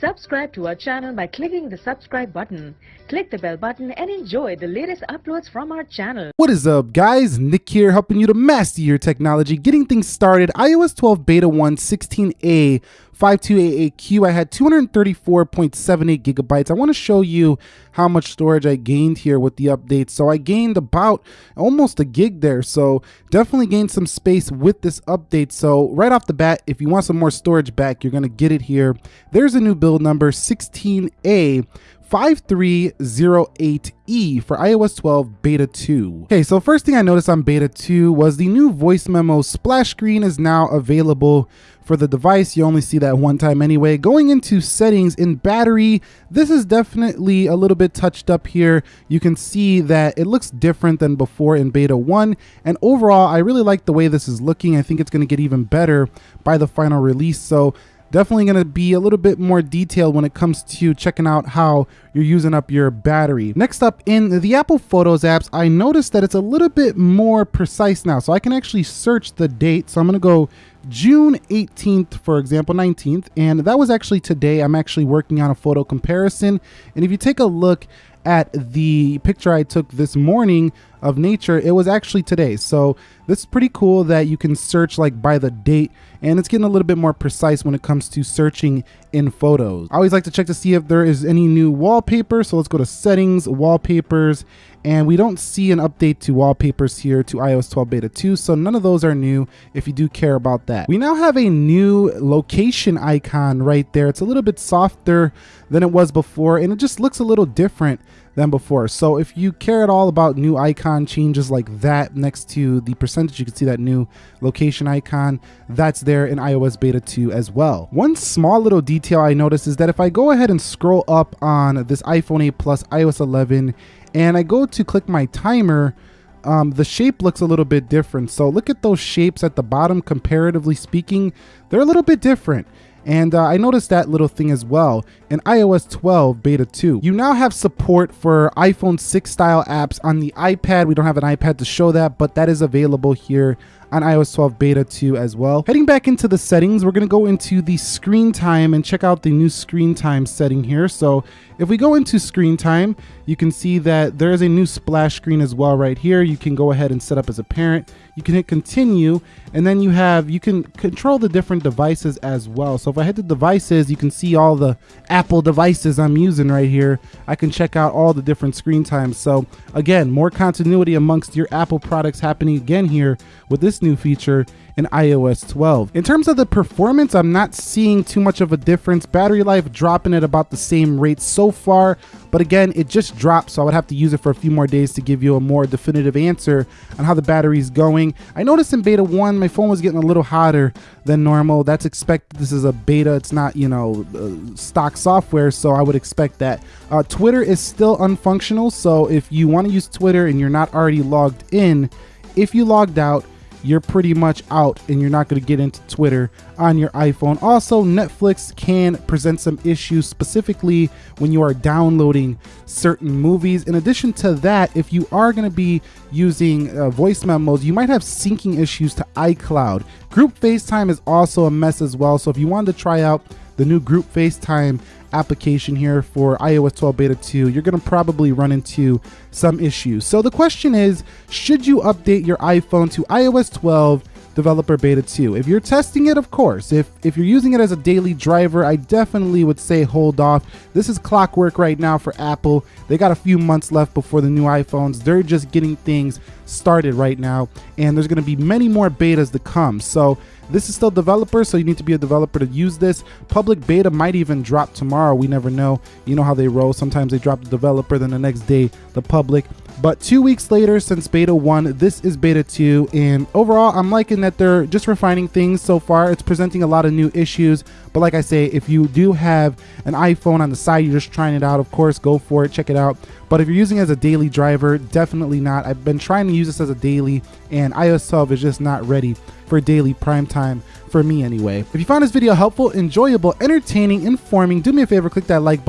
Subscribe to our channel by clicking the subscribe button. Click the bell button and enjoy the latest uploads from our channel. What is up guys? Nick here helping you to master your technology, getting things started. iOS 12 Beta 1 16A 5288Q. I had 234.78 gigabytes. I want to show you how much storage I gained here with the update. So I gained about almost a gig there. So definitely gained some space with this update. So right off the bat, if you want some more storage back, you're going to get it here. There's a new build number 16A 5308E for iOS 12 Beta 2. Okay, so first thing I noticed on Beta 2 was the new voice memo splash screen is now available for the device. You only see that one time anyway. Going into settings in battery, this is definitely a little bit touched up here. You can see that it looks different than before in Beta 1. And overall, I really like the way this is looking. I think it's going to get even better by the final release. So definitely going to be a little bit more detailed when it comes to checking out how you're using up your battery. Next up in the Apple Photos apps, I noticed that it's a little bit more precise now. So I can actually search the date. So I'm going to go June 18th, for example, 19th. And that was actually today. I'm actually working on a photo comparison. And if you take a look at the picture I took this morning of nature, it was actually today. So this is pretty cool that you can search like by the date and it's getting a little bit more precise when it comes to searching in photos. I always like to check to see if there is any new wallpaper. So let's go to settings, wallpapers, and we don't see an update to wallpapers here to iOS 12 beta 2. So none of those are new if you do care about that. We now have a new location icon right there. It's a little bit softer than it was before and it just looks a little different than before. So if you care at all about new icon changes like that next to the percentage, you can see that new location icon that's there in iOS beta 2 as well. One small little detail I noticed is that if I go ahead and scroll up on this iPhone 8 Plus iOS 11 and I go to click my timer, um, the shape looks a little bit different. So look at those shapes at the bottom, comparatively speaking, they're a little bit different. And uh, I noticed that little thing as well in iOS 12 beta 2. You now have support for iPhone 6 style apps on the iPad. We don't have an iPad to show that, but that is available here on iOS 12 beta 2 as well. Heading back into the settings, we're gonna go into the screen time and check out the new screen time setting here. So if we go into screen time, you can see that there is a new splash screen as well right here. You can go ahead and set up as a parent. You can hit continue, and then you have, you can control the different devices as well. So if I hit the devices, you can see all the Apple devices I'm using right here. I can check out all the different screen times. So again, more continuity amongst your Apple products happening again here with this new feature in iOS 12. In terms of the performance, I'm not seeing too much of a difference. Battery life dropping at about the same rate so far, but again, it just dropped, so I would have to use it for a few more days to give you a more definitive answer on how the battery is going. I noticed in beta 1, my phone was getting a little hotter than normal. That's expected. This is a beta. It's not, you know, uh, stock software, so I would expect that. Uh, Twitter is still unfunctional, so if you want to use Twitter and you're not already logged in, if you logged out, you're pretty much out and you're not going to get into Twitter on your iPhone. Also, Netflix can present some issues specifically when you are downloading certain movies. In addition to that, if you are going to be using uh, voice memos, you might have syncing issues to iCloud. Group FaceTime is also a mess as well. So if you wanted to try out the new Group FaceTime application here for iOS 12 Beta 2, you're going to probably run into some issues. So the question is, should you update your iPhone to iOS 12 developer beta 2 if you're testing it of course if if you're using it as a daily driver i definitely would say hold off this is clockwork right now for apple they got a few months left before the new iphones they're just getting things started right now and there's going to be many more betas to come so this is still developer, so you need to be a developer to use this. Public beta might even drop tomorrow. We never know. You know how they roll. Sometimes they drop the developer, then the next day the public. But two weeks later since beta 1, this is beta 2. And overall, I'm liking that they're just refining things so far. It's presenting a lot of new issues. But like I say, if you do have an iPhone on the side, you're just trying it out, of course, go for it, check it out. But if you're using it as a daily driver, definitely not. I've been trying to use this as a daily, and iOS 12 is just not ready for daily prime time for me anyway. If you found this video helpful, enjoyable, entertaining, informing, do me a favor, click that like button